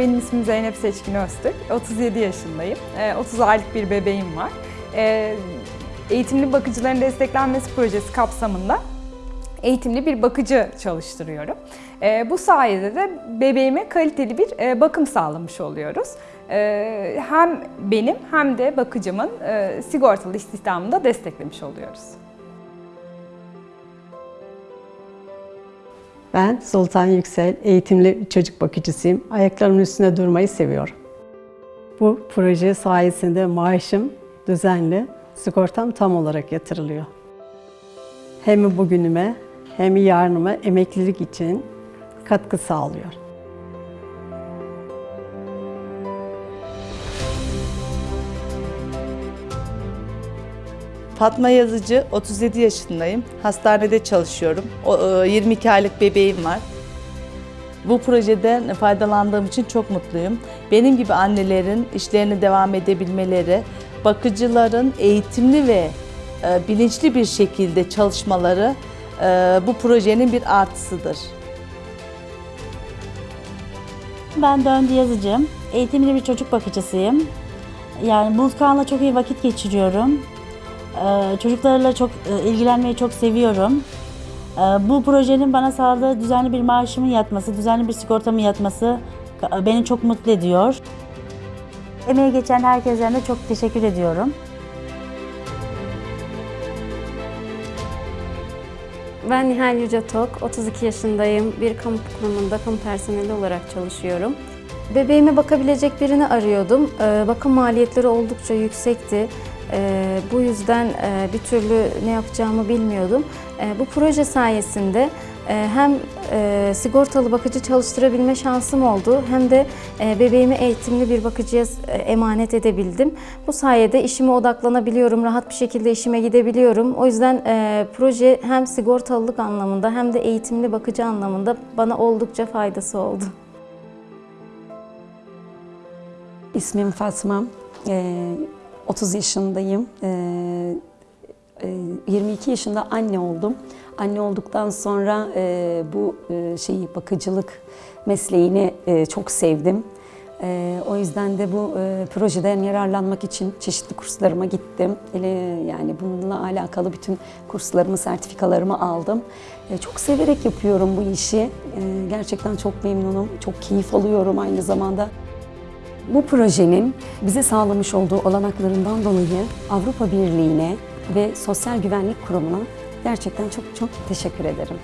Benim ismim Zeynep Seçkin Öztürk. 37 yaşındayım. Ee, 30 aylık bir bebeğim var. Ee, Eğitimli Bakıcıların Desteklenmesi Projesi kapsamında eğitimli bir bakıcı çalıştırıyorum. Ee, Bu sayede de bebeğime kaliteli bir e, bakım sağlamış oluyoruz. Ee, Hem benim hem de bakıcımın e, sigortalı istihdamını da desteklemiş oluyoruz. Ben Sultan Yüksel, eğitimli çocuk bakıcısıyım. Ayaklarımın üstünde durmayı seviyorum. Bu proje sayesinde maaşım düzenli, sigortam tam olarak yatırılıyor. Hem bugünüme hem yarınıma emeklilik için katkı sağlıyor. Fatma Yazıcı, 37 yaşındayım. Hastanede çalışıyorum. O, e, 22 aylık bebeğim var. Bu projeden faydalandığım için çok mutluyum. Benim gibi annelerin işlerine devam edebilmeleri, bakıcıların eğitimli ve e, bilinçli bir şekilde çalışmaları e, bu projenin bir artısıdır. Ben Döndü Yazıcı. Eğitimli bir çocuk bakıcısıyım. Yani Bulutkan'la çok iyi vakit geçiriyorum. Ee, Çocuklarla çok e, ilgilenmeyi çok seviyorum. Ee, Bu projenin bana sağladığı düzenli bir maaşımın yatması, düzenli bir sigortamın yatması e, beni çok mutlu ediyor. Emeği geçen herkese de çok teşekkür ediyorum. Ben Nihal Yüce Tok, 32 yaşındayım. Bir kamu kurumunda kamu personeli olarak çalışıyorum. Bebeğime bakabilecek birini arıyordum. Ee, Bakım maliyetleri oldukça yüksekti. Ee, Bu yüzden e, bir türlü ne yapacağımı bilmiyordum. Ee, Bu proje sayesinde e, hem e, sigortalı bakıcı çalıştırabilme şansım oldu hem de e, bebeğimi eğitimli bir bakıcıya e, emanet edebildim. Bu sayede işime odaklanabiliyorum, rahat bir şekilde işime gidebiliyorum. O yüzden e, proje hem sigortalılık anlamında hem de eğitimli bakıcı anlamında bana oldukça faydası oldu. İsmim Fatma. Ee, 30 yaşındayım. Ee, e, 22 yaşında anne oldum. Anne olduktan sonra e, bu e, şeyi bakıcılık mesleğini e, çok sevdim. O yüzden de bu projeden yararlanmak için çeşitli kurslarıma gittim. Yani bununla alakalı bütün kurslarımı, sertifikalarımı aldım. Çok severek yapıyorum bu işi. Gerçekten çok memnunum, çok keyif alıyorum aynı zamanda. Bu projenin bize sağlamış olduğu olanaklarından dolayı Avrupa Birliği'ne ve Sosyal Güvenlik Kurumu'na gerçekten çok çok teşekkür ederim.